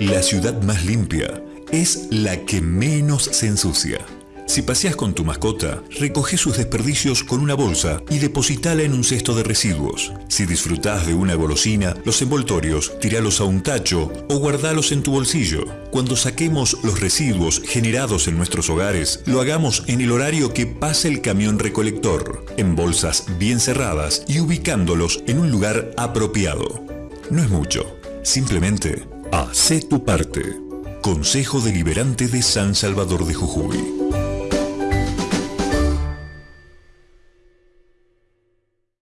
La ciudad más limpia es la que menos se ensucia. Si paseas con tu mascota, recoge sus desperdicios con una bolsa y depositala en un cesto de residuos. Si disfrutás de una golosina, los envoltorios, tiralos a un tacho o guardalos en tu bolsillo. Cuando saquemos los residuos generados en nuestros hogares, lo hagamos en el horario que pase el camión recolector, en bolsas bien cerradas y ubicándolos en un lugar apropiado. No es mucho, simplemente hace tu parte. Consejo Deliberante de San Salvador de Jujuy.